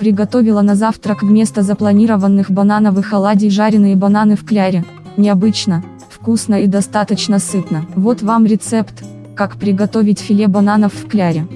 Приготовила на завтрак вместо запланированных банановых оладий жареные бананы в кляре. Необычно, вкусно и достаточно сытно. Вот вам рецепт, как приготовить филе бананов в кляре.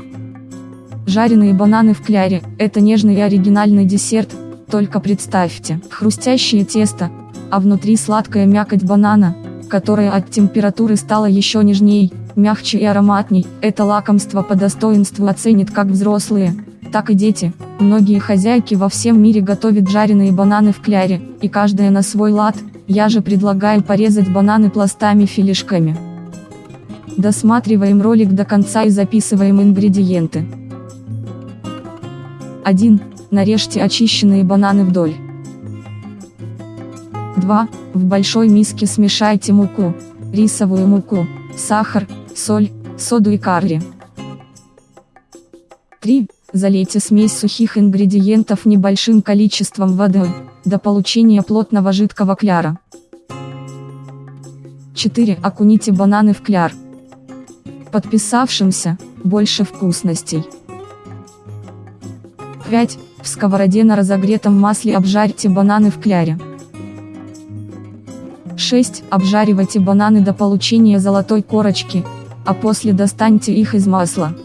Жареные бананы в кляре – это нежный и оригинальный десерт, только представьте, хрустящее тесто, а внутри сладкая мякоть банана, которая от температуры стала еще нежней, мягче и ароматней. Это лакомство по достоинству оценит как взрослые, так и дети. Многие хозяйки во всем мире готовят жареные бананы в кляре, и каждая на свой лад, я же предлагаю порезать бананы пластами-филишками. Досматриваем ролик до конца и записываем ингредиенты. 1. Нарежьте очищенные бананы вдоль. 2. В большой миске смешайте муку, рисовую муку, сахар, соль, соду и карри. 3. Залейте смесь сухих ингредиентов небольшим количеством воды, до получения плотного жидкого кляра. 4. Окуните бананы в кляр. Подписавшимся, больше вкусностей. 5. В сковороде на разогретом масле обжарьте бананы в кляре. 6. Обжаривайте бананы до получения золотой корочки, а после достаньте их из масла.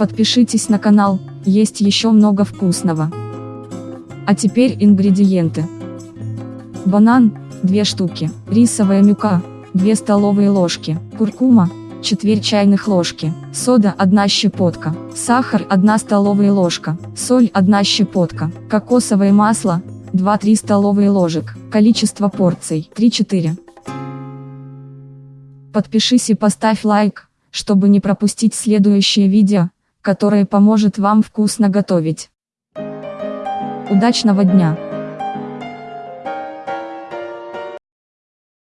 Подпишитесь на канал, есть еще много вкусного. А теперь ингредиенты. Банан, 2 штуки, рисовая мюка, 2 столовые ложки, куркума, четверть чайных ложки, сода 1 щепотка, сахар 1 столовая ложка, соль 1 щепотка, кокосовое масло 2-3 столовые ложек, количество порций 3-4. Подпишись и поставь лайк, чтобы не пропустить следующее видео которое поможет вам вкусно готовить. Удачного дня!